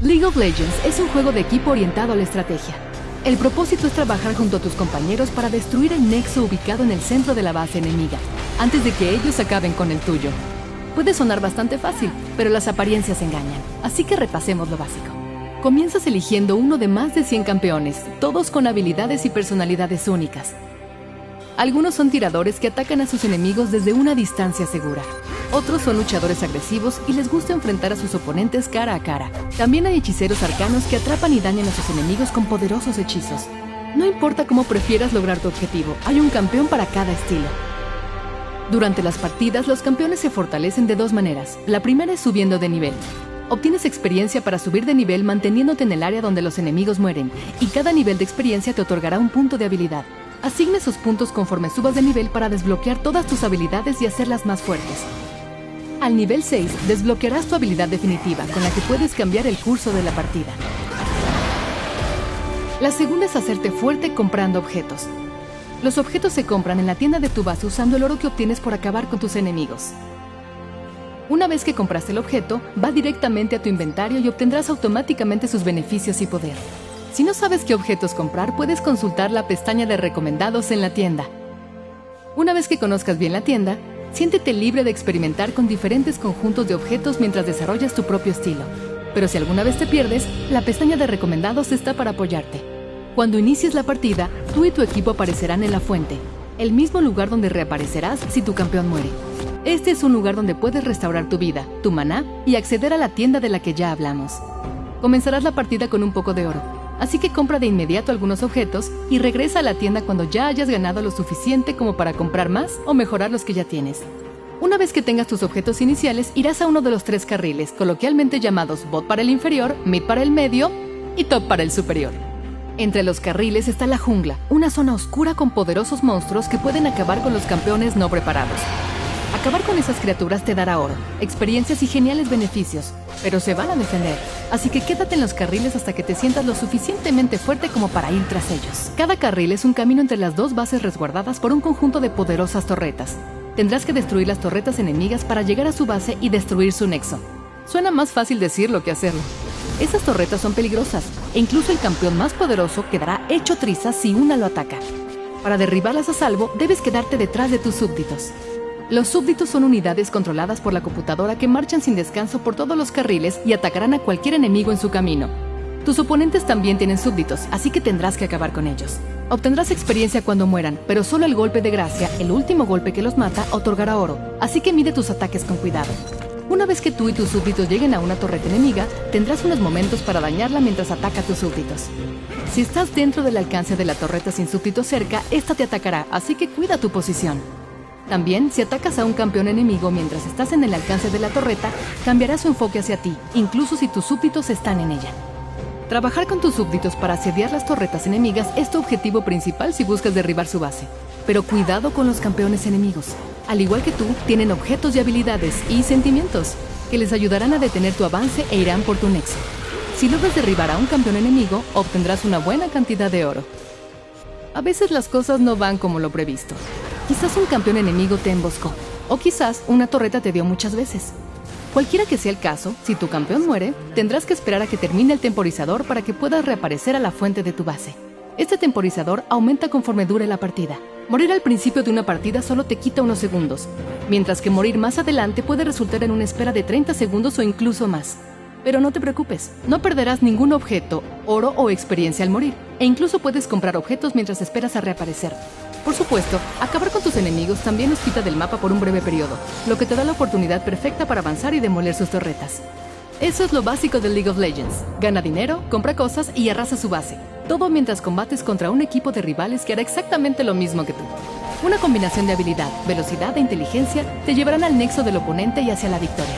League of Legends es un juego de equipo orientado a la estrategia. El propósito es trabajar junto a tus compañeros para destruir el nexo ubicado en el centro de la base enemiga, antes de que ellos acaben con el tuyo. Puede sonar bastante fácil, pero las apariencias engañan, así que repasemos lo básico. Comienzas eligiendo uno de más de 100 campeones, todos con habilidades y personalidades únicas. Algunos son tiradores que atacan a sus enemigos desde una distancia segura. Otros son luchadores agresivos y les gusta enfrentar a sus oponentes cara a cara. También hay hechiceros arcanos que atrapan y dañan a sus enemigos con poderosos hechizos. No importa cómo prefieras lograr tu objetivo, hay un campeón para cada estilo. Durante las partidas, los campeones se fortalecen de dos maneras. La primera es subiendo de nivel. Obtienes experiencia para subir de nivel manteniéndote en el área donde los enemigos mueren, y cada nivel de experiencia te otorgará un punto de habilidad. Asigna esos puntos conforme subas de nivel para desbloquear todas tus habilidades y hacerlas más fuertes. Al nivel 6, desbloquearás tu habilidad definitiva, con la que puedes cambiar el curso de la partida. La segunda es hacerte fuerte comprando objetos. Los objetos se compran en la tienda de tu base usando el oro que obtienes por acabar con tus enemigos. Una vez que compraste el objeto, va directamente a tu inventario y obtendrás automáticamente sus beneficios y poder. Si no sabes qué objetos comprar, puedes consultar la pestaña de recomendados en la tienda. Una vez que conozcas bien la tienda, siéntete libre de experimentar con diferentes conjuntos de objetos mientras desarrollas tu propio estilo. Pero si alguna vez te pierdes, la pestaña de recomendados está para apoyarte. Cuando inicies la partida, tú y tu equipo aparecerán en la fuente, el mismo lugar donde reaparecerás si tu campeón muere. Este es un lugar donde puedes restaurar tu vida, tu maná y acceder a la tienda de la que ya hablamos. Comenzarás la partida con un poco de oro, así que compra de inmediato algunos objetos y regresa a la tienda cuando ya hayas ganado lo suficiente como para comprar más o mejorar los que ya tienes. Una vez que tengas tus objetos iniciales, irás a uno de los tres carriles, coloquialmente llamados bot para el inferior, mid para el medio y top para el superior. Entre los carriles está la jungla, una zona oscura con poderosos monstruos que pueden acabar con los campeones no preparados. Acabar con esas criaturas te dará oro, experiencias y geniales beneficios, pero se van a defender, así que quédate en los carriles hasta que te sientas lo suficientemente fuerte como para ir tras ellos. Cada carril es un camino entre las dos bases resguardadas por un conjunto de poderosas torretas. Tendrás que destruir las torretas enemigas para llegar a su base y destruir su nexo. Suena más fácil decirlo que hacerlo. Esas torretas son peligrosas, e incluso el campeón más poderoso quedará hecho trizas si una lo ataca. Para derribarlas a salvo, debes quedarte detrás de tus súbditos. Los súbditos son unidades controladas por la computadora que marchan sin descanso por todos los carriles y atacarán a cualquier enemigo en su camino. Tus oponentes también tienen súbditos, así que tendrás que acabar con ellos. Obtendrás experiencia cuando mueran, pero solo el golpe de gracia, el último golpe que los mata, otorgará oro, así que mide tus ataques con cuidado. Una vez que tú y tus súbditos lleguen a una torreta enemiga, tendrás unos momentos para dañarla mientras ataca a tus súbditos. Si estás dentro del alcance de la torreta sin súbditos cerca, esta te atacará, así que cuida tu posición. También, si atacas a un campeón enemigo mientras estás en el alcance de la torreta, cambiará su enfoque hacia ti, incluso si tus súbditos están en ella. Trabajar con tus súbditos para asediar las torretas enemigas es tu objetivo principal si buscas derribar su base. Pero cuidado con los campeones enemigos. Al igual que tú, tienen objetos y habilidades y sentimientos que les ayudarán a detener tu avance e irán por tu nexo. Si logras derribar a un campeón enemigo, obtendrás una buena cantidad de oro. A veces las cosas no van como lo previsto. Quizás un campeón enemigo te emboscó, o quizás una torreta te dio muchas veces. Cualquiera que sea el caso, si tu campeón muere, tendrás que esperar a que termine el temporizador para que puedas reaparecer a la fuente de tu base. Este temporizador aumenta conforme dure la partida. Morir al principio de una partida solo te quita unos segundos, mientras que morir más adelante puede resultar en una espera de 30 segundos o incluso más. Pero no te preocupes, no perderás ningún objeto, oro o experiencia al morir, e incluso puedes comprar objetos mientras esperas a reaparecer. Por supuesto, acabar con tus enemigos también los quita del mapa por un breve periodo, lo que te da la oportunidad perfecta para avanzar y demoler sus torretas. Eso es lo básico de League of Legends. Gana dinero, compra cosas y arrasa su base. Todo mientras combates contra un equipo de rivales que hará exactamente lo mismo que tú. Una combinación de habilidad, velocidad e inteligencia te llevarán al nexo del oponente y hacia la victoria.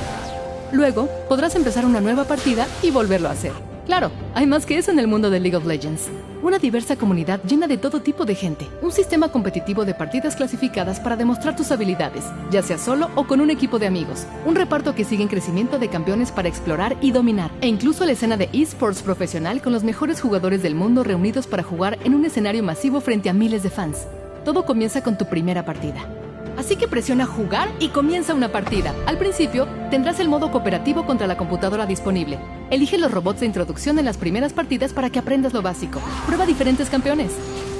Luego, podrás empezar una nueva partida y volverlo a hacer. Claro, hay más que eso en el mundo de League of Legends. Una diversa comunidad llena de todo tipo de gente. Un sistema competitivo de partidas clasificadas para demostrar tus habilidades, ya sea solo o con un equipo de amigos. Un reparto que sigue en crecimiento de campeones para explorar y dominar. E incluso la escena de esports profesional con los mejores jugadores del mundo reunidos para jugar en un escenario masivo frente a miles de fans. Todo comienza con tu primera partida. Así que presiona jugar y comienza una partida. Al principio, tendrás el modo cooperativo contra la computadora disponible. Elige los robots de introducción en las primeras partidas para que aprendas lo básico. Prueba diferentes campeones.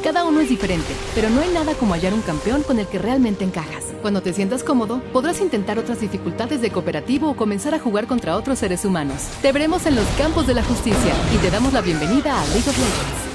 Cada uno es diferente, pero no hay nada como hallar un campeón con el que realmente encajas. Cuando te sientas cómodo, podrás intentar otras dificultades de cooperativo o comenzar a jugar contra otros seres humanos. Te veremos en los campos de la justicia y te damos la bienvenida a League of Legends.